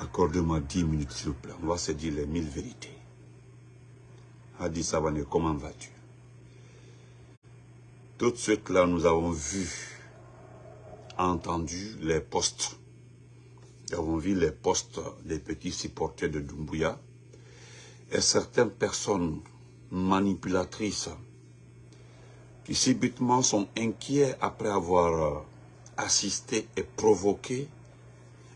Accordez-moi 10 minutes, s'il vous plaît. On va se dire les mille vérités. Adi Savane, comment vas-tu? Tout de suite, là, nous avons vu, entendu les postes. Nous avons vu les postes des petits supporters de Dumbuya. Et certaines personnes manipulatrices qui subitement sont inquiets après avoir assisté et provoqué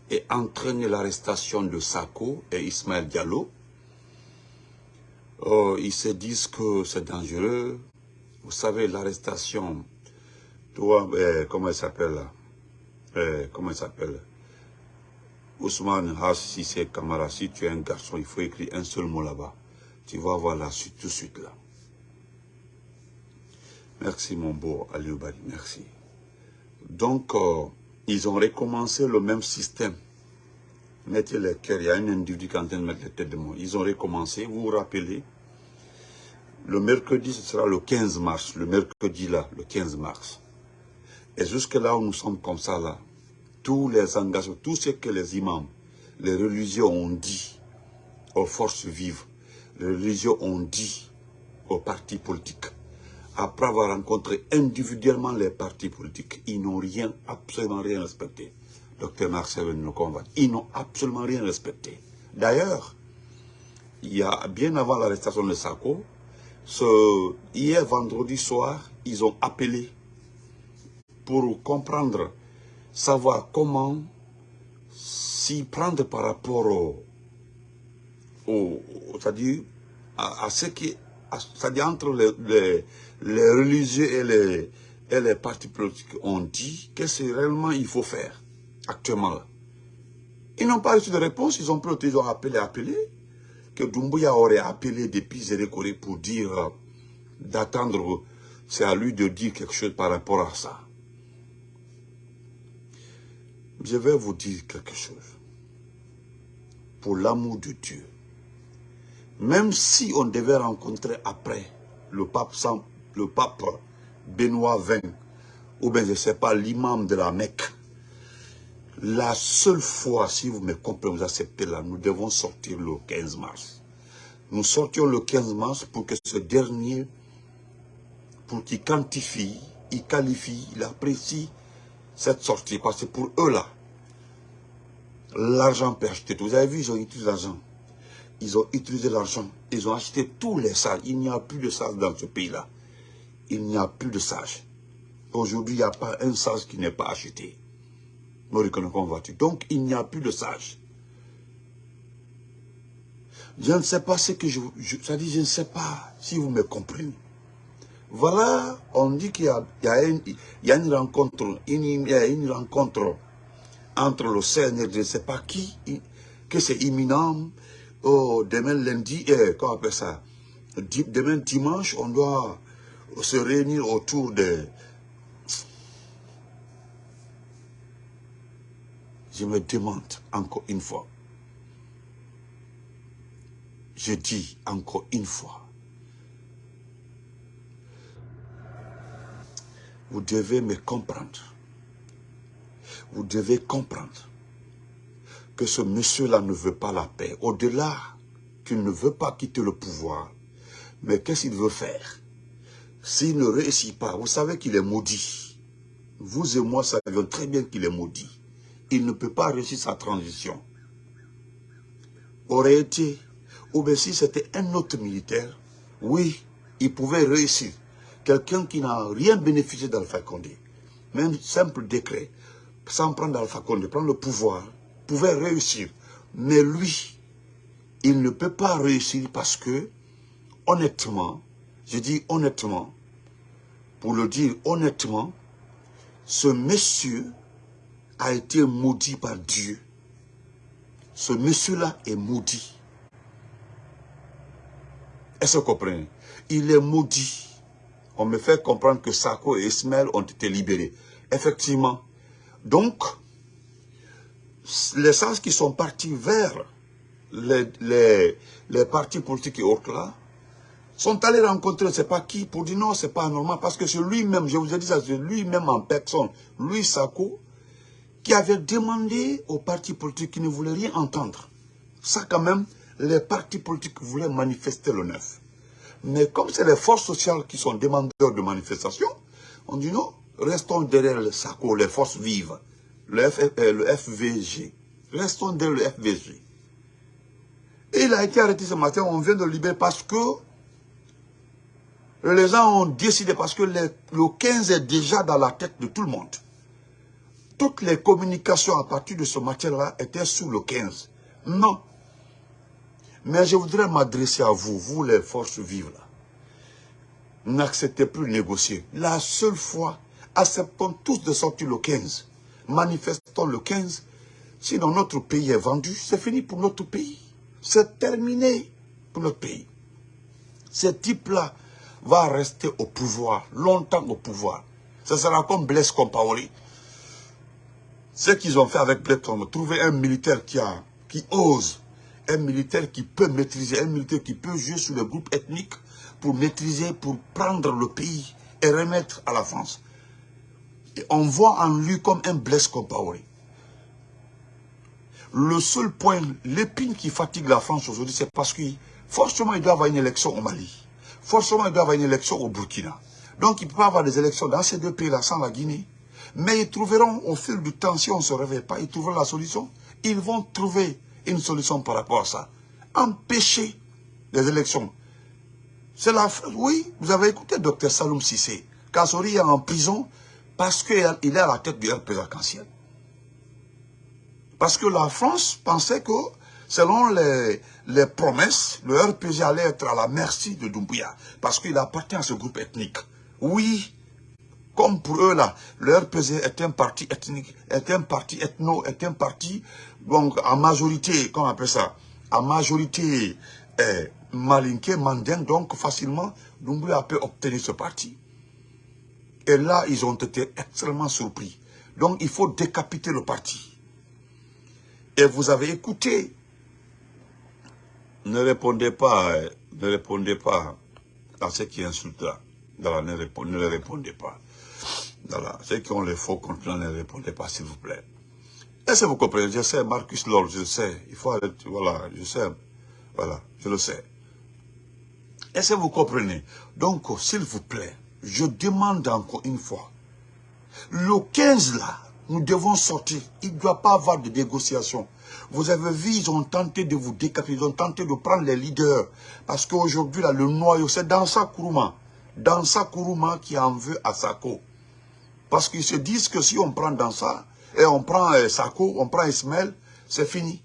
et entraîné l'arrestation de Sako et Ismaël Diallo. Oh, ils se disent que c'est dangereux. Vous savez, l'arrestation, toi, eh, comment il s'appelle eh, Comment il s'appelle? Ousmane Hassissé Kamara, si tu es un garçon, il faut écrire un seul mot là-bas. Tu vas voir la suite tout de suite là. Merci mon beau Aliou Bari, merci. Donc, euh, ils ont recommencé le même système. Mettez les cœurs, il y a un individu qui est en train de mettre les têtes de moi. Ils ont recommencé, vous vous rappelez, le mercredi, ce sera le 15 mars, le mercredi là, le 15 mars. Et jusque là où nous sommes comme ça là, tous les engagements, tout ce que les imams, les religions ont dit aux forces vives, les religions ont dit aux partis politiques, après avoir rencontré individuellement les partis politiques, ils n'ont rien, absolument rien respecté. Docteur Marcel nous convainc. Ils n'ont absolument rien respecté. D'ailleurs, il y a bien avant l'arrestation de Sako, ce, hier vendredi soir, ils ont appelé pour comprendre, savoir comment s'y prendre par rapport au, au c'est-à-dire à, ce qui, c'est-à-dire entre les, les, religieux et les, et les partis politiques ont dit qu'est-ce que réellement il faut faire actuellement. Ils n'ont pas reçu de réponse, ils ont ils ont appelé, appelé, que Doumbouya aurait appelé depuis Zérékoré pour dire, euh, d'attendre, c'est à lui de dire quelque chose par rapport à ça. Je vais vous dire quelque chose. Pour l'amour de Dieu. Même si on devait rencontrer après le pape, le pape Benoît XX, ou bien je ne sais pas, l'imam de la Mecque, la seule fois, si vous me comprenez, vous acceptez là, nous devons sortir le 15 mars. Nous sortions le 15 mars pour que ce dernier, pour qu'il quantifie, il qualifie, il apprécie cette sortie. Parce que pour eux là, l'argent peut acheter tout. Vous avez vu, ils ont utilisé l'argent. Ils ont utilisé l'argent. Ils ont acheté tous les sages. Il n'y a plus de sages dans ce pays-là. Il n'y a plus de sages. Aujourd'hui, il n'y a pas un sage qui n'est pas acheté. Donc, il n'y a plus de sages. Je ne sais pas ce que je... je ça je ne sais pas si vous me comprenez. Voilà, on dit qu'il y, a une rencontre, entre le CNR, je ne sais pas qui, que c'est imminent. Oh, demain lundi, eh, comment on appelle ça? Demain dimanche, on doit se réunir autour de Je me demande encore une fois, je dis encore une fois, vous devez me comprendre. Vous devez comprendre que ce monsieur-là ne veut pas la paix. Au-delà qu'il ne veut pas quitter le pouvoir, mais qu'est-ce qu'il veut faire? S'il ne réussit pas, vous savez qu'il est maudit. Vous et moi savions très bien qu'il est maudit il ne peut pas réussir sa transition. Aurait été, ou bien si c'était un autre militaire, oui, il pouvait réussir. Quelqu'un qui n'a rien bénéficié d'Alpha Condé, même simple décret, sans prendre Alpha Condé, prendre le pouvoir, pouvait réussir. Mais lui, il ne peut pas réussir parce que, honnêtement, je dis honnêtement, pour le dire honnêtement, ce monsieur a été maudit par Dieu. Ce monsieur-là est maudit. Est-ce que vous comprenez? Il est maudit. On me fait comprendre que Sako et Ismaël ont été libérés. Effectivement. Donc, les sens qui sont partis vers les, partis politiques et autres là, sont allés rencontrer, sais pas qui, pour dire non, c'est pas normal, parce que c'est lui-même, je vous ai dit ça, c'est lui-même en personne, lui, Sako, qui avait demandé aux partis politiques qui ne voulaient rien entendre. Ça quand même, les partis politiques voulaient manifester le 9. Mais comme c'est les forces sociales qui sont demandeurs de manifestation, on dit non, restons derrière le SACO, les forces vives, le, euh, le FVG. Restons derrière le FVG. Et il a été arrêté ce matin, on vient de le libérer parce que les gens ont décidé, parce que le 15 est déjà dans la tête de tout le monde. Toutes les communications à partir de ce matin-là étaient sous le 15. Non. Mais je voudrais m'adresser à vous, vous les forces vives là. N'acceptez plus négocier. La seule fois, acceptons tous de sortir le 15. Manifestons le 15. Sinon notre pays est vendu, c'est fini pour notre pays. C'est terminé pour notre pays. Ce type-là va rester au pouvoir, longtemps au pouvoir. Ce sera comme Blaise Compaoré. Ce qu'ils ont fait avec Blaise trouver un militaire qui, a, qui ose, un militaire qui peut maîtriser, un militaire qui peut jouer sur le groupe ethnique pour maîtriser, pour prendre le pays et remettre à la France. Et on voit en lui comme un Blaise Compaoré. Le seul point, l'épine qui fatigue la France aujourd'hui, c'est parce que forcément, il doit y avoir une élection au Mali. Forcément, il doit avoir une élection au Burkina. Donc, il ne peut pas avoir des élections dans ces deux pays-là, sans la Guinée. Mais ils trouveront, au fil du temps, si on ne se réveille pas, ils trouveront la solution. Ils vont trouver une solution par rapport à ça. Empêcher les élections. C'est la... Oui, vous avez écouté Dr Saloum Sissé. Kassori est en prison parce qu'il est à la tête du RP arc-en-ciel. Parce que la France pensait que, selon les, les promesses, le RPG allait être à la merci de Doumbouya. Parce qu'il appartient à ce groupe ethnique. Oui, comme pour eux là, le RPG est un parti ethnique, est un parti ethno, est un parti, donc en majorité, comment on appelle ça, en majorité eh, mandien, donc facilement, Doumbouya peut obtenir ce parti. Et là, ils ont été extrêmement surpris. Donc, il faut décapiter le parti. Et vous avez écouté. Ne répondez pas, euh, ne répondez pas à ceux qui insultent là. ne, répondez, répondez pas. Ceux qui ont les faux comptes ne répondez pas, s'il vous plaît. Est-ce que vous comprenez Je sais, Marcus Lord, je sais. Il faut arrêter, voilà, je sais. Voilà, je le sais. Est-ce que vous comprenez Donc, s'il vous plaît, je demande encore une fois, le 15 là, nous devons sortir. Il ne doit pas avoir de négociation. Vous avez vu, ils ont tenté de vous décapiter, ils ont tenté de prendre les leaders. Parce qu'aujourd'hui, là, le noyau, c'est Dansa Kourouma. Dansa Kourouma qui en veut à Sako. Parce qu'ils se disent que si on prend Dansa, et on prend euh, Sako, on prend Ismaël, c'est fini.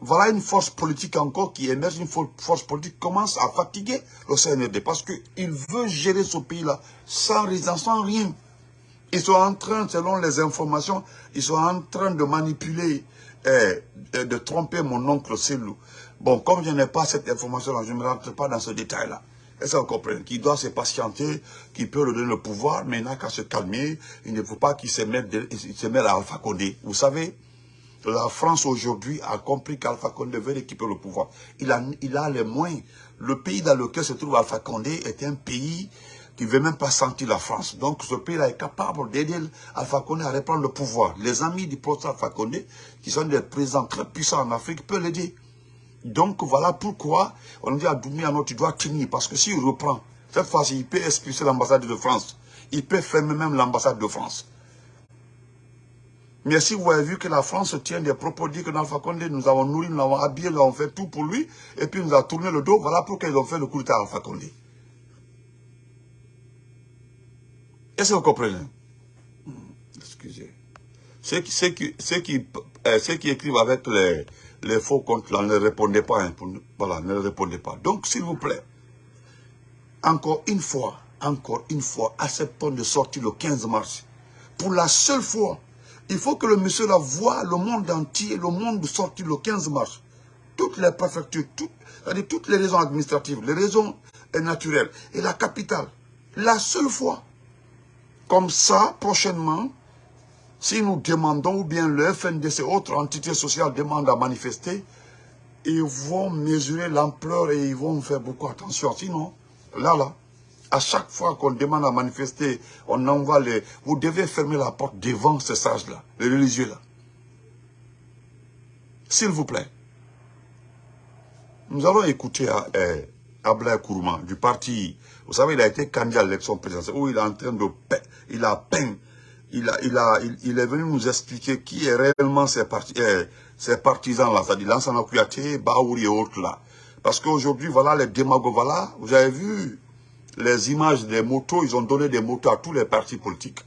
Voilà une force politique encore qui émerge, une force politique qui commence à fatiguer le CNRD. Parce qu'il veut gérer ce pays-là sans sans rien. Ils sont en train, selon les informations, ils sont en train de manipuler, de tromper mon oncle Célou. Bon, comme je n'ai pas cette information-là, je ne rentre pas dans ce détail-là. Est-ce que vous comprenez Qu'il doit se patienter, qu'il peut lui donner le pouvoir, mais il n'a qu'à se calmer. Il ne faut pas qu'il se mette, se mette à Alpha Condé. Vous savez, la France aujourd'hui a compris qu'Alpha Condé veut récupérer le pouvoir. Il a, il a les moyens. Le pays dans lequel se trouve Alpha Condé est un pays qui ne veut même pas sentir la France. Donc ce pays-là est capable d'aider Alpha Condé à reprendre le pouvoir. Les amis du professeur Alpha Condé, qui sont des présidents très puissants en Afrique, peuvent l'aider. Donc voilà pourquoi on dit à Doumia, tu dois tenir, parce que s'il reprend, cette fois-ci, il peut expulser l'ambassade de France. Il peut fermer même l'ambassade de France. Mais si vous avez vu que la France tient des propos dit que Alpha Condé, nous avons nourri, nous l'avons habillé, nous avons fait tout pour lui, et puis nous a tourné le dos, voilà pourquoi ils ont fait le coup d'État à Alpha Condé. Est-ce que vous comprenez? Hmm, Excusez. Ceux qui, ceux, qui, écrivent avec les, faux comptes ne répondez pas. Hein, voilà, ne répondez pas. Donc, s'il vous plaît, encore une fois, encore une fois, acceptons de sortir le 15 mars. Pour la seule fois, il faut que le monsieur là voit le monde entier, le monde sortir le 15 mars. Toutes les préfectures, toutes, toutes les raisons administratives, les raisons naturelles et la capitale. La seule fois. Comme ça, prochainement, si nous demandons, ou bien le FNDC, autre entité sociale demande à manifester, ils vont mesurer l'ampleur et ils vont faire beaucoup attention. Sinon, là, là, À chaque fois qu'on demande à manifester, on envoie les... Vous devez fermer la porte devant ces sages-là, les religieux-là. S'il vous plaît. Nous allons écouter eh, Ablaï Kourouman du parti. Vous savez, il a été candidat à l'élection présidentielle il est en train de... Il a peine. Il, a, il, a, il, est venu nous expliquer qui est réellement ces, ces partisans-là, c'est-à-dire Lansana Kouyaté, Baouri et autres là. Parce qu'aujourd'hui, voilà les démagogues, voilà, vous avez vu les images des motos, ils ont donné des motos à tous les partis politiques.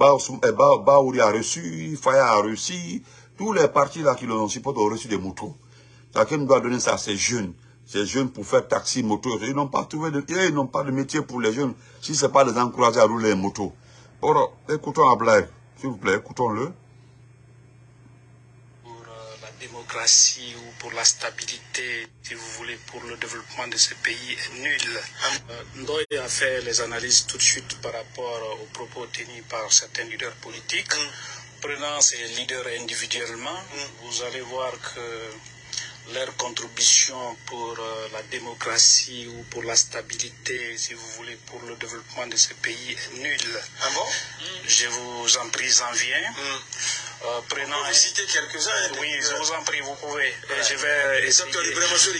Eh, Baouri a reçu, Faya a reçu, tous les partis là qui l'ont supporté ont reçu des motos. Chacun doit donner ça à ces jeunes. Ces jeunes pour faire taxi, moto. Ils n'ont pas trouvé de, ils n'ont pas de métier pour les jeunes si ce n'est pas les encourager à rouler les motos. Alors, écoutons Ablaï, s'il vous plaît, écoutons-le démocratie ou pour la stabilité, si vous voulez, pour le développement de ce pays est nul. Euh, Ndoye a fait les analyses tout de suite par rapport aux propos tenus par certains leaders politiques. Mm. Prenant ces leaders individuellement, mm. vous allez voir que leur contribution pour euh, la démocratie ou pour la stabilité, si vous voulez, pour le développement de ce pays est nulle. Ah bon? Je vous en prie, j'en viens. Mm. Euh, prenant vous citer quelques-uns. Hein, oui, je vous en prie, vous pouvez. Je vais essayer.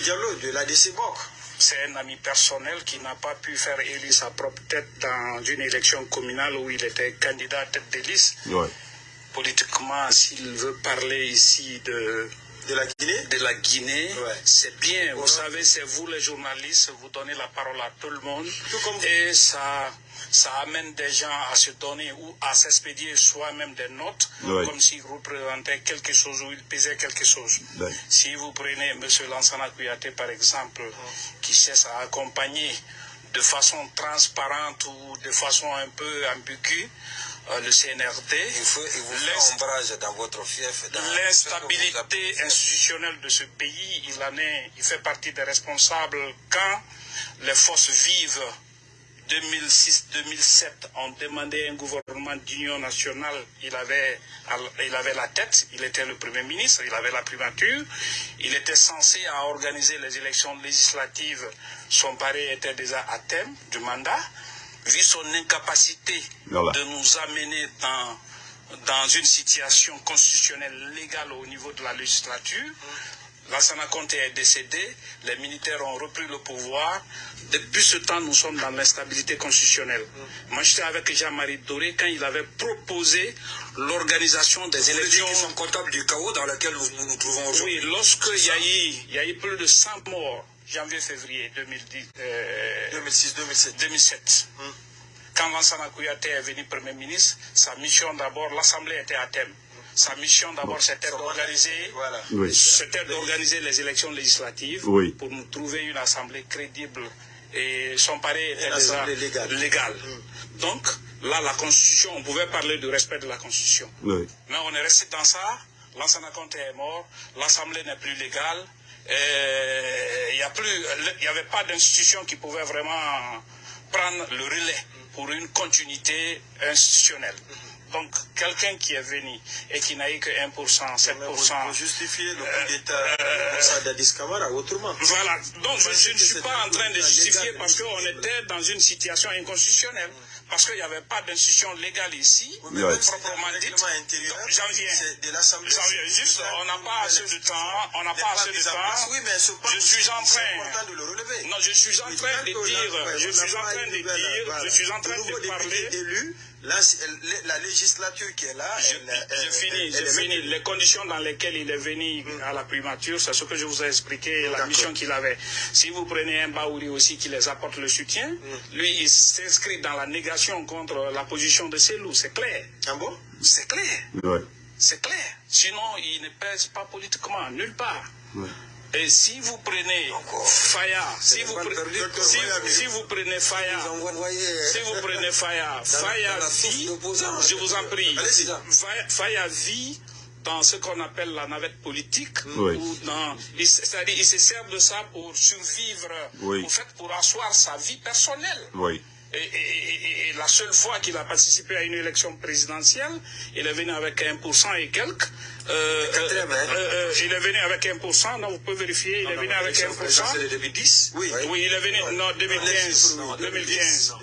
Diallo de la DCBOC. C'est un ami personnel qui n'a pas pu faire élire sa propre tête dans une élection communale où il était candidat à tête de liste. Politiquement, s'il veut parler ici de de la Guinée De la Guinée, c'est bien. Vous savez, c'est vous les journalistes, vous donnez la parole à tout le monde. et ça, ça amène des gens à se donner ou à s'expédier soi-même des notes, comme s'ils représentaient quelque chose ou ils pesaient quelque chose. Si vous prenez M. Lansana Kouyaté, par exemple, qui cesse à accompagner de façon transparente ou de façon un peu ambiguë, euh, le CNRD. Il faut, vous ombrage dans votre fief. L'instabilité institutionnelle de ce pays, il, en est, il fait partie des responsables quand les forces vives 2006-2007 ont demandé un gouvernement d'union nationale. Il avait, il avait la tête, il était le Premier ministre, il avait la primature. Il était censé organiser les élections législatives. Son pari était déjà à thème du mandat vu son incapacité de nous amener dans, dans une situation constitutionnelle légale au niveau de la législature, Lassana Conte est décédé, les militaires ont repris le pouvoir. Depuis ce temps, nous sommes dans l'instabilité constitutionnelle. Moi, j'étais avec Jean-Marie Doré quand il avait proposé l'organisation des élections. Ils sont comptables du chaos dans lequel nous nous, trouvons aujourd'hui? Oui, lorsqu'il y, a eu, il y a eu plus de 100 morts janvier-février 2006-2007. 2007. Quand Lansana Kouyaté est venu Premier ministre, sa mission d'abord, l'Assemblée était à thème. Sa mission d'abord, c'était d'organiser d'organiser les élections législatives pour nous trouver une Assemblée crédible. Et son pari était déjà légal. Mm. Donc, là, la Constitution, on pouvait parler du respect de la Constitution. Mais on est resté dans ça. Lansana Conté est mort. L'Assemblée n'est plus légale il n'y avait pas d'institution qui pouvait vraiment prendre le relais pour une continuité institutionnelle. Donc, quelqu'un qui est venu et qui n'a eu que 1%, 7%. Vous, justifier le coup d'État euh, d'Adis Kamara autrement. Voilà. Donc, je, ne suis pas en train de justifier parce qu'on était dans une situation inconstitutionnelle parce qu'il n'y avait pas d'institution légale ici, oui, proprement dit. J'en viens. De Juste, on n'a pas assez de temps. On n'a pas assez de temps. Oui, mais je suis en train. De le relever. Non, je suis en train de dire. Je suis en train de dire. Je suis en train de parler. La, la, législature qui est là, je, elle, finis, je finis. Les conditions dans lesquelles il est venu mm. à la primature, c'est ce que je vous ai expliqué, la mission qu'il avait. Si vous prenez un Baouri aussi qui les apporte le soutien, mm. lui, il s'inscrit dans la négation contre la position de Célou, c'est clair. Ah bon? C'est clair. C'est clair. Sinon, il ne pèse pas politiquement, nulle part. Et si vous prenez Faya, si vous, si, vous prenez Faya, si vous prenez Faya, Faya vit, je vous en prie, Faya vit dans ce qu'on appelle la navette politique, c'est-à-dire il se sert de ça pour survivre, en fait, pour asseoir sa vie personnelle. Et, la seule fois qu'il a participé à une élection présidentielle, il est venu avec 1% et quelques. Euh, euh, hein. euh, il est venu avec 1%, non, vous pouvez vérifier, il est venu avec 1%. C'est 2010 Oui. Oui, il est venu, non, 2015. 2015.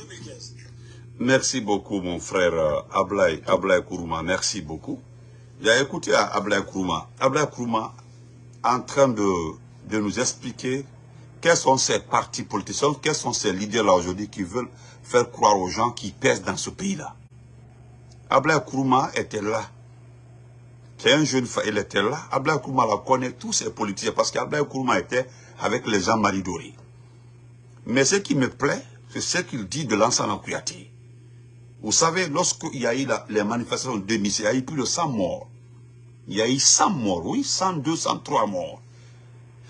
Merci beaucoup, mon frère euh, Ablaï, Ablaï Kourouma. Merci beaucoup. J'ai écouté Ablaï Kourouma. Ablaï Kourouma en train de, de nous expliquer quels sont ces partis politiciens, quels sont ces leaders-là aujourd'hui qui veulent faire croire aux gens qui pèsent dans ce pays-là. Ablaï Kourouma était là. C'est un jeune il était là. Ablaï Kourouma la connaît tous ces politiciens parce qu'Ablaï Kourouma était avec les gens Maridori. Mais ce qui me plaît, c'est ce qu'il dit de l'ensemble Kouyaté. Vous savez, lorsqu'il y a eu les manifestations de il y a eu plus de 100 morts. Il y a eu 100 morts, oui, 102, 103 morts.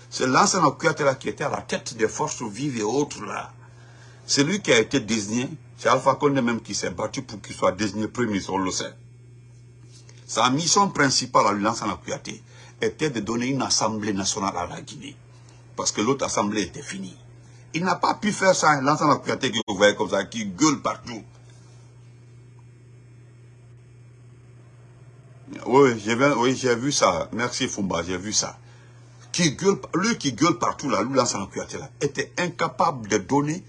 C'est l'ancien là qui était à la tête des forces vives et autres là. C'est lui qui a été désigné. C'est Alpha Condé même qui s'est battu pour qu'il soit désigné premier ministre, on le sait. Sa mission principale à l'ancien Kouyaté était de donner une assemblée nationale à la Guinée. Parce que l'autre assemblée était finie. Il n'a pas pu faire ça, l'ancien Kouyaté que vous voyez comme ça, qui gueule partout. Oui, j'ai vu ça. Merci Fumba, j'ai vu ça. Qui gueule, lui qui gueule partout là, lui là, était incapable de donner,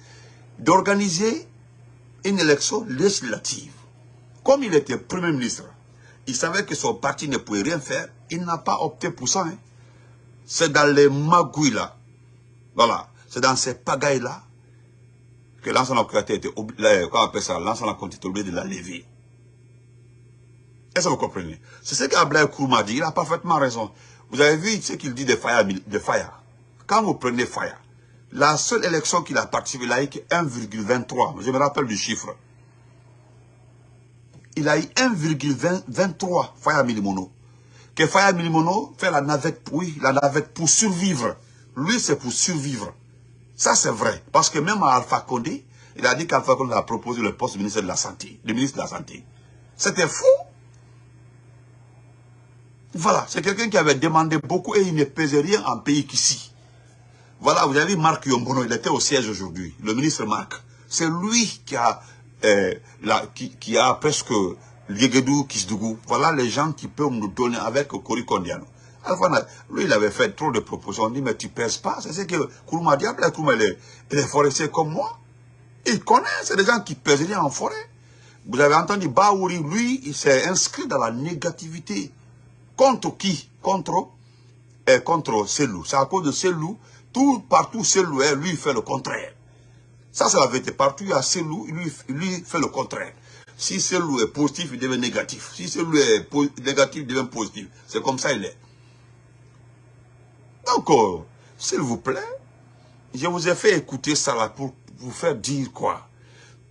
d'organiser une élection législative. Comme il était Premier ministre, il savait que son parti ne pouvait rien faire, il n'a pas opté pour ça. Hein. C'est dans les magouilles là, voilà, c'est dans ces pagailles là, que appelle ça, l'ancien était obligé de la lever. Est-ce que vous comprenez? C'est ce qu'Ablaï Kourma dit, il a parfaitement raison. Vous avez vu ce qu'il dit de Faya, de Faya. Quand vous prenez Faya, la seule élection qu'il a participé, il a eu 1,23. Je me rappelle du chiffre. Il a eu 1,23 Faya Milimono. Que Faya Milimono fait la navette, oui, la navette pour survivre. Lui, c'est pour survivre. Ça, c'est vrai. Parce que même à Alpha Condé, il a dit qu'Alpha Condé a proposé le poste de ministre de la Santé. Le ministre de la Santé. C'était fou. Voilà, c'est quelqu'un qui avait demandé beaucoup et il ne pesait rien en pays qu'ici. Voilà, vous avez vu Marc Yombono, il était au siège aujourd'hui, le ministre Marc. C'est lui qui a, euh, qui, a presque Liegedou, Kisdougou. Voilà les gens qui peuvent nous donner avec Kori Kondiano. lui, il avait fait trop de propositions. On dit, mais tu pèses pas. C'est ce que Kourouma. Après, Kourouma, il est, forestier comme moi. Il connaît, c'est des gens qui pèsent en forêt. Vous avez entendu Baouri, lui, il s'est inscrit dans la négativité. Contre qui? Contre et contre Selou. C'est à cause de Selou, tout, partout Selou est, lui, il fait le contraire. Ça, c'est la vérité. Partout, il y a Selou, lui, lui fait le contraire. Si Selou est positif, il devient négatif. Si Selou est négatif, il devient positif. C'est comme ça il est. Donc, euh, s'il vous plaît, je vous ai fait écouter ça là pour vous faire dire quoi?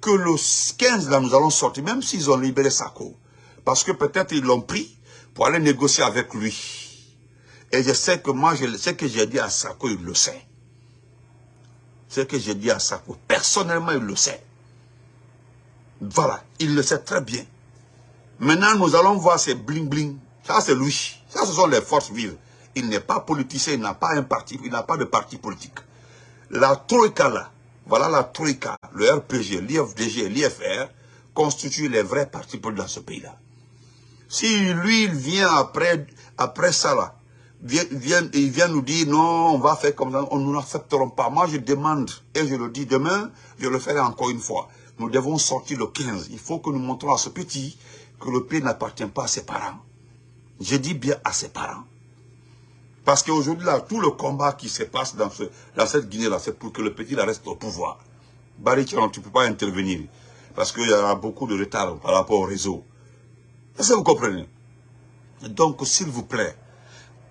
Que le 15 là, nous allons sortir, même s'ils ont libéré Sako. Parce que peut-être ils l'ont pris, pour aller négocier avec lui. Et je sais que moi, je, ce que j'ai dit à Sako, il le sait. Ce que j'ai dit à Sako, personnellement, il le sait. Voilà, il le sait très bien. Maintenant, nous allons voir ces bling-bling. Ça, c'est lui. Ça, ce sont les forces vives. Il n'est pas politicien, il n'a pas un parti, il n'a pas de parti politique. La Troïka, là, voilà la Troïka, le RPG, l'IFDG, l'IFR, constituent les vrais partis politiques dans ce pays-là. Si lui, il vient après, après ça, là, il vient nous dire, non, on va faire comme ça, on, nous n'accepterons pas. Moi, je demande, et je le dis demain, je le ferai encore une fois. Nous devons sortir le 15. Il faut que nous montrons à ce petit que le pays n'appartient pas à ses parents. Je dis bien à ses parents. Parce qu'aujourd'hui, là, tout le combat qui se passe dans, ce, cette Guinée-là, c'est pour que le petit reste au pouvoir. Barry tu ne peux pas intervenir. Parce qu'il y a beaucoup de retard par rapport au réseau. Est-ce que vous comprenez? Donc, s'il vous plaît,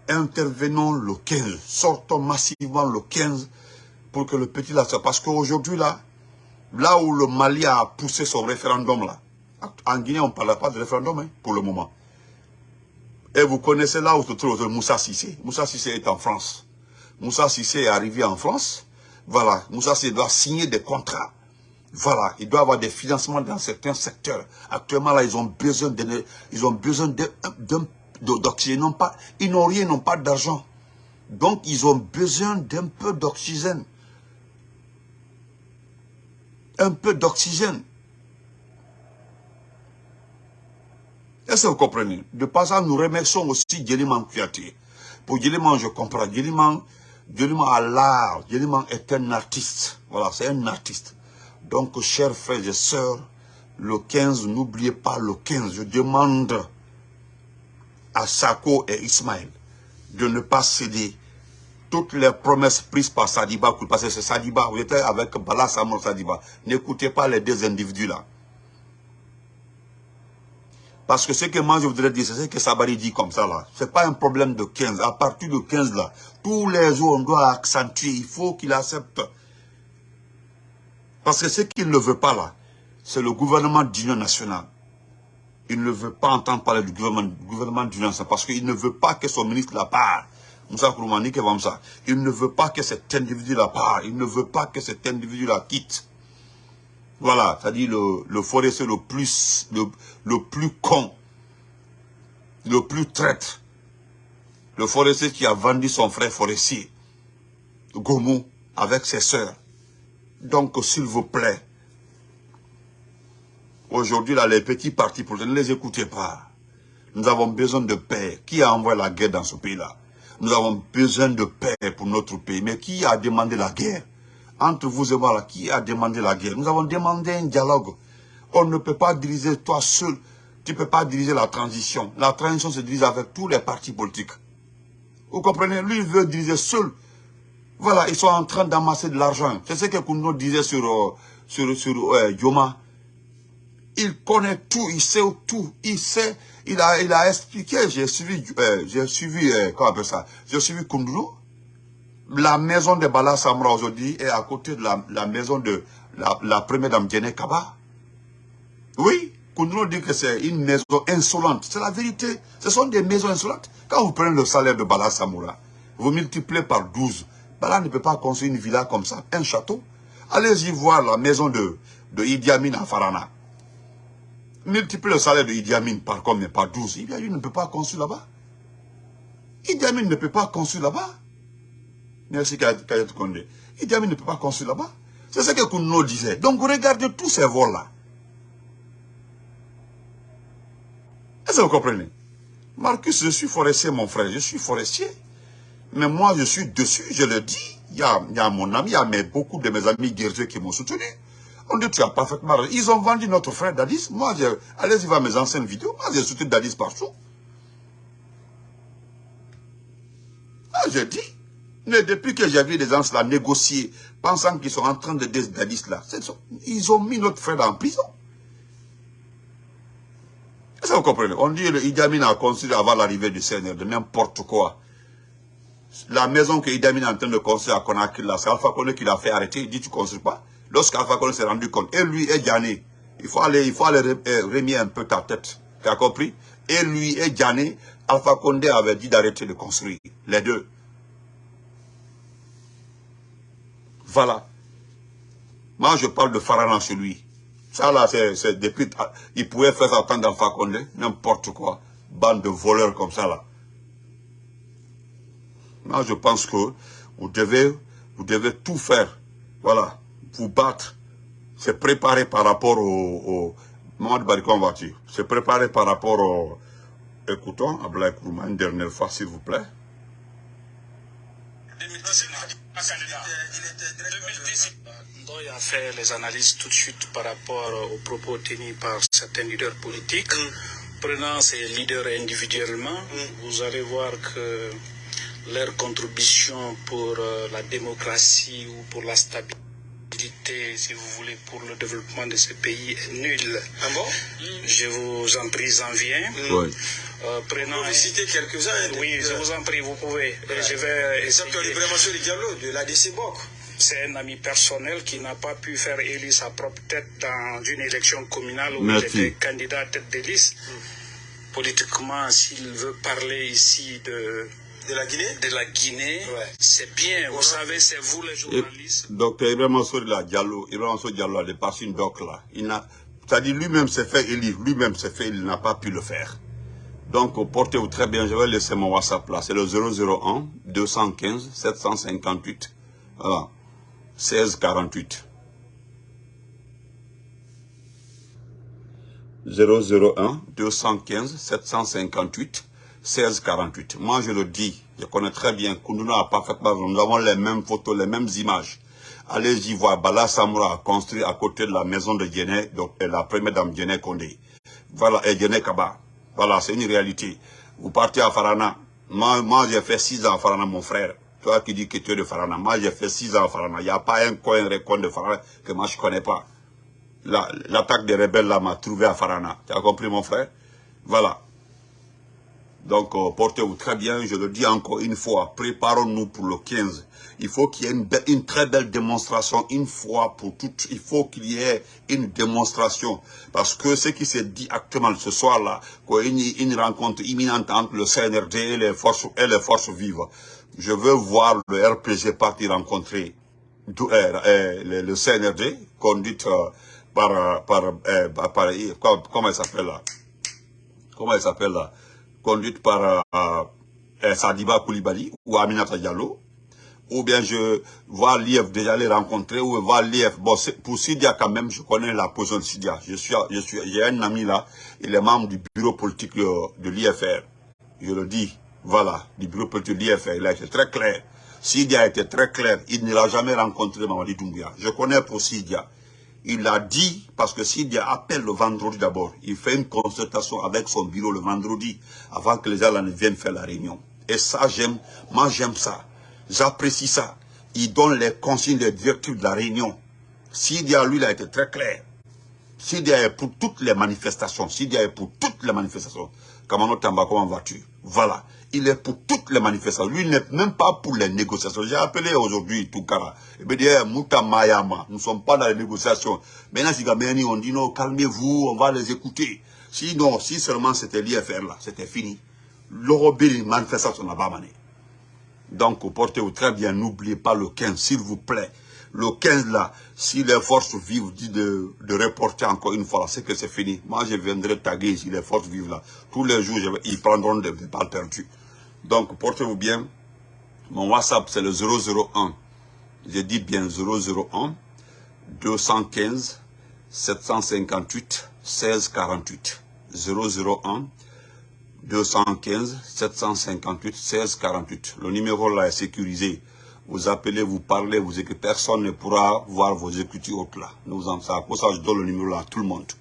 intervenons le 15. Sortons massivement le 15 pour que le petit là soit. Parce qu'aujourd'hui, là, là où le Mali a poussé son référendum, là, en Guinée, on ne parle pas de référendum hein, pour le moment. Et vous connaissez là où se trouve Moussa Sissé. Moussa Sissé est en France. Moussa Sissé est arrivé en France. Voilà, Moussa Sissé doit signer des contrats voilà, il doit avoir des financements dans certains secteurs. Actuellement, là, ils ont besoin de, d'oxygène. pas, ils n'ont rien, ils n'ont pas d'argent. Donc, ils ont besoin d'un peu d'oxygène. Un peu d'oxygène. Est-ce que vous comprenez? De passage, nous remercions aussi Djeli Kouyaté. Pour Djeliman, je comprends. Djeliman, Djeliman a l'art. Djeliman est un artiste. Voilà, c'est un artiste. Donc, chers frères et sœurs, le 15, n'oubliez pas le 15. Je demande à Sako et Ismaël de ne pas céder toutes les promesses prises par Sadiba, parce que c'est Sadiba, vous étiez avec Bala Samon Sadiba. N'écoutez pas les deux individus-là. Parce que ce que moi je voudrais dire, c'est ce que Sabari dit comme ça là. C'est pas un problème de 15. À partir de 15 là, tous les jours on doit accentuer. Il faut qu'il accepte. Parce que ce qu'il ne veut pas là, c'est le gouvernement d'union nationale. Il ne veut pas entendre parler du gouvernement, gouvernement nationale parce qu'il ne veut pas que son ministre la part. Moussa Kouroumani, ça. Il ne veut pas que cet individu la part. Il ne veut pas que cet individu la quitte. Voilà, c'est-à-dire le, le forestier le plus, le, le plus con, le plus traître. Le forestier qui a vendu son frère forestier, Gomu, avec ses sœurs. Donc, s'il vous plaît, aujourd'hui, là, les petits partis politiques, ne les écoutez pas. Nous avons besoin de paix. Qui a envoyé la guerre dans ce pays-là? Nous avons besoin de paix pour notre pays. Mais qui a demandé la guerre? Entre vous et moi, là, qui a demandé la guerre? Nous avons demandé un dialogue. On ne peut pas diriger toi seul. Tu ne peux pas diriger la transition. La transition se dirige avec tous les partis politiques. Vous comprenez? Lui, il veut diriger seul. Voilà, ils sont en train d'amasser de l'argent. C'est ce que Kouno disait sur, euh, sur, sur euh, Yoma. Il connaît tout, il sait tout, il sait, il a, expliqué, j'ai suivi, euh, j'ai suivi, comment on appelle ça, j'ai suivi Kundulu. La maison de Bala Samra aujourd'hui est à côté de la, maison de la, première dame Djene Kaba. Oui, Kundulu dit que c'est une maison insolente. C'est la vérité. Ce sont des maisons insolentes. Quand vous prenez le salaire de Bala Samoura, vous multipliez par 12. Bala ne peut pas construire une villa comme ça, un château. Allez-y voir la maison de, de Idi Amin à Farana. Multipliez le salaire de Idi Amin par combien Par 12. Idi Amin ne peut pas construire là-bas. Idi Amin ne peut pas construire là-bas. Merci Kayat Kondé. Idi Amin ne peut pas construire là-bas. C'est ce que Kouno disait. Donc regardez tous ces vols-là. Est-ce que vous comprenez? Marcus, je suis forestier, mon frère. Je suis forestier. Mais moi, je suis dessus, je le dis. Il y a, il y a mon ami, il y a beaucoup de mes amis guerriers qui m'ont soutenu. On dit, tu as parfaitement raison. Ils ont vendu notre frère Dadis. Moi, allez-y voir mes anciennes vidéos. Moi, j'ai soutenu Dadis partout. Ah, j'ai dit. Mais depuis que j'ai vu des gens là négocier, pensant qu'ils sont en train de Dadis là, ils ont mis notre frère en prison. Est-ce que vous comprenez? On dit que a construit avant l'arrivée du Seigneur, de n'importe quoi. La maison que Idi est en train de construire à Conakry, là, c'est Alpha Condé qui l'a fait arrêter. Il dit, tu ne construis pas. Lorsqu'Alpha Condé s'est rendu compte, et lui et Diané, il faut aller, il faut aller remettre un peu ta tête. Tu as compris? Et lui et Diané, Alpha Condé avait dit d'arrêter de construire. Les deux. Voilà. Moi, je parle de Farana chez lui. Ça là, c'est depuis... Il pouvait faire ça tant d'Alpha Condé, n'importe quoi. Bande de voleurs comme ça là. Moi, je pense que vous devez, vous devez tout faire. Voilà. Vous battre. C'est préparé par rapport au... au Mohamed Barikon voiture. C'est préparé par rapport au... Écoutons, Ablaï Kourma, une dernière fois, s'il vous plaît. 2010, Ndoye a fait les analyses tout de suite par rapport aux propos tenus par certains leaders politiques. Prenant ces leaders individuellement, vous allez voir que leur contribution pour euh, la démocratie ou pour la stabilité, si vous voulez, pour le développement de ce pays est nulle. Ah bon? Je vous en prie, j'en viens. Oui. Euh, prenant Vous citez quelques-uns. Oui, je vous en prie, vous pouvez. Et Je vais essayer. Ibrahima Soli Diallo de l'ADC BOC. C'est un ami personnel qui n'a pas pu faire élire sa propre tête dans une élection communale où était candidat à tête de liste. Politiquement, s'il veut parler ici de, De la Guinée? De la Guinée, Ouais. c'est bien. Vous savez, c'est vous les Et, journalistes? docteur Ibrahim là, Diallo, Ibrahim Diallo a dépassé une doc là. Il n'a, c'est-à-dire lui-même s'est fait élire, lui-même s'est fait, il n'a pas pu le faire. Donc, portez-vous très bien, je vais laisser mon WhatsApp là. C'est le 001 215 758. Voilà. 16 48. 001 215 758 1648. Moi, je le dis, je connais très bien, Kunduna a parfaitement, nous avons les mêmes photos, les mêmes images. Allez-y voir, Bala Samoura a construit à côté de la maison de Djené, la première dame Djené Kondé. Voilà, et Djené Kaba. Voilà, c'est une réalité. Vous partez à Farana. Moi, moi j'ai fait six ans à Farana, mon frère. Toi qui dis que tu es de Farana. Moi, j'ai fait six ans à Farana. Il n'y a pas un coin, un de Farana que moi, je ne connais pas. L'attaque des rebelles, là, m'a trouvé à Farana. Tu as compris, mon frère? Voilà. Donc, euh, portez-vous très bien. Je le dis encore une fois. Préparons-nous pour le 15. Il faut qu'il y ait une, très belle démonstration une fois pour toutes. Il faut qu'il y ait une démonstration. Parce que ce qui s'est dit actuellement ce soir-là, qu'il y ait une, rencontre imminente entre le CNRD et les forces, vives. Je veux voir le RPG partir rencontrer euh, euh, le, le, CNRD, conduite par, par, par, comment il s'appelle là? Comment il s'appelle là? Conduite par euh, Sadiba Koulibaly ou Aminata Diallo, ou bien je vois l'IF déjà les rencontrer, ou voir l'IF. Bon, pour Sidia quand même, je connais la position de Sidia. Je suis, je suis, j'ai un ami là, il est membre du bureau politique de l'IFR. Je le dis, voilà, du bureau politique de l'IFR. Il a été très clair. Sidia a été très clair. Il ne l'a jamais rencontré Mamadi Doumbia. Je connais pour Sidia. Il a dit, parce que s'il appelle le vendredi d'abord, il fait une consultation avec son bureau le vendredi, avant que les gens ne viennent faire la réunion. Et ça, j'aime, moi j'aime ça. J'apprécie ça. Il donne les consignes, les directives de la réunion. Sidia, lui, il a été très clair. Sidia est pour toutes les manifestations. Sidia est pour toutes les manifestations. Kamano Tamba, comment vas-tu? Voilà il est pour toutes les manifestations. Lui, n'est même pas pour les négociations. J'ai appelé aujourd'hui Toukara. Il me dit, eh, Mouta Mayama, nous ne sommes pas dans les négociations. Maintenant, si on dit, non, calmez-vous, on va les écouter. Sinon, si seulement c'était l'IFR là, c'était fini. L'Eurobil, manifestation n'a pas mané. Donc, portez-vous très bien, n'oubliez pas le 15, s'il vous plaît. Le 15 là, si les forces vives disent de, de reporter encore une fois, c'est que c'est fini. Moi, je viendrai taguer si les forces vives là. Tous les jours, ils prendront des balles perdues. Donc, portez-vous bien. Mon WhatsApp, c'est le 001. J'ai dit bien 001 215 758 1648. 001 215 758 1648. Le numéro là est sécurisé. Vous appelez, vous parlez, vous écrivez. Personne ne pourra voir vos écritures autres là. Nous en. Pour ça, je donne le numéro là à tout le monde.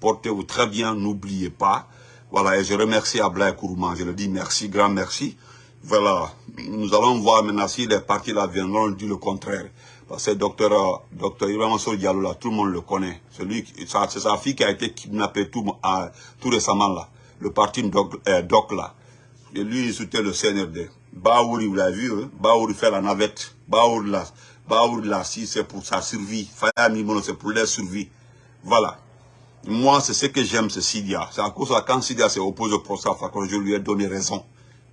Portez-vous très bien, n'oubliez pas. Voilà, et je remercie Ablaï Kourouman. Je le dis merci, grand merci. Voilà, nous allons voir maintenant si les partis là viendront dire le contraire. Parce que docteur, euh, docteur Ibrahim Diallo là, tout le monde le connaît. C'est sa fille qui a été kidnappée tout, tout récemment là. Le parti Doc, euh, Doc là. Et lui, il soutient le CNRD. Baouri, vous l'avez vu, hein? Baouri fait la navette. Baouri là, Baouri là, si c'est pour sa survie. Faya c'est pour leur survie. Voilà. Moi, c'est ce que j'aime, c'est Sidia. C'est à cause de quand Sidia s'est opposé au procès, que je lui ai donné raison.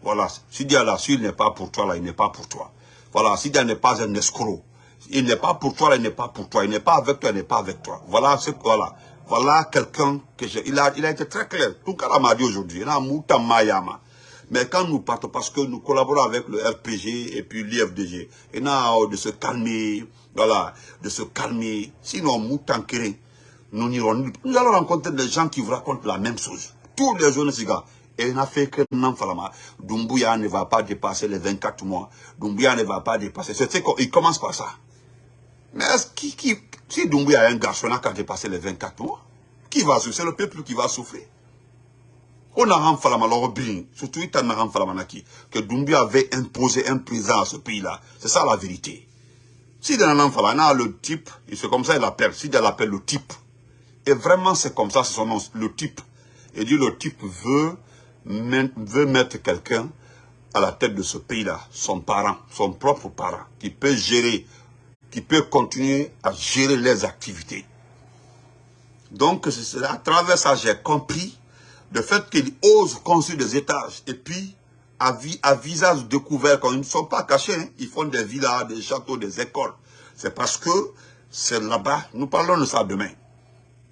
Voilà. Sidia là, s'il n'est pas pour toi, là, il n'est pas pour toi. Voilà. Sidia n'est pas un escroc. Il n'est pas pour toi, là, il n'est pas pour toi. Il n'est pas avec toi, il n'est pas avec toi. Voilà, c'est, voilà. Voilà quelqu'un que j'ai, il a, il a été très clair. Tout cas, m'a dit aujourd'hui. Il a Mouta Mayama. Mais quand nous partons, parce que nous collaborons avec le RPG et puis l'IFDG, et là, de se calmer, voilà, de se calmer. Sinon, Moutankere, nous Nous allons rencontrer des gens qui vous racontent la même chose. Tous les jeunes gars. Et il a fait que Dumbuya ne va pas dépasser les 24 mois. Dumbuya ne va pas dépasser. Il commence par ça. Mais qui, qui, si Dumbuya est un garçon qui a dépassé les 24 mois, qui va souffrir? C'est le peuple qui va souffrir. On a renfalama bien, surtout il a renfalama que Dumbuya avait imposé un président à ce pays-là. C'est ça la vérité. Si dans un le type, c'est comme ça il l'appelle, si il l'appelle le type, et vraiment, c'est comme ça, c'est son nom, le type. Et dit, le type veut, mettre quelqu'un à la tête de ce pays-là, son parent, son propre parent, qui peut gérer, qui peut continuer à gérer les activités. Donc, à travers ça, j'ai compris le fait qu'il ose construire des étages. Et puis, à, à visage découvert, quand ils ne sont pas cachés, hein, ils font des villas, des châteaux, des écoles. C'est parce que c'est là-bas, nous parlons de ça demain.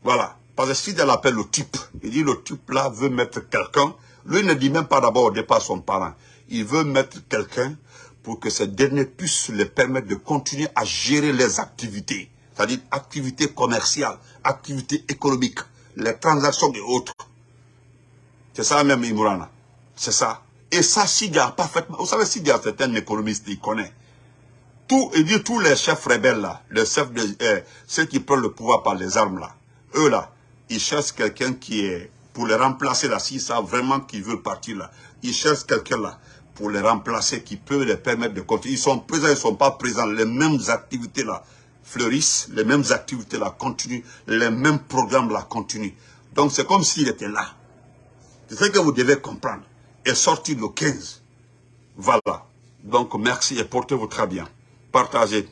Voilà. Parce que si elle appelle le type, il dit le type là veut mettre quelqu'un, lui ne dit même pas d'abord au départ son parent. Il veut mettre quelqu'un pour que ce dernier puisse lui permettre de continuer à gérer les activités. C'est-à-dire activités commerciales, activités économiques, les transactions et autres. C'est ça même Imurana. C'est ça. Et ça, Sidia, parfaitement. Vous savez, Sidia, c'est un économiste, il connaît. Il dit tous les chefs rebelles là, les chefs de, euh, ceux qui prennent le pouvoir par les armes là, eux là, ils cherchent quelqu'un qui est, pour les remplacer là, s'ils savent vraiment qu'ils veulent partir là, ils cherchent quelqu'un là, pour les remplacer, qui peut les permettre de continuer. Ils sont présents, ils ne sont pas présents, les mêmes activités là fleurissent, les mêmes activités là continuent, les mêmes programmes là continuent. Donc c'est comme s'il était là. C'est ce que vous devez comprendre. Et sorti le 15. Voilà. Donc merci et portez-vous très bien. Partagez.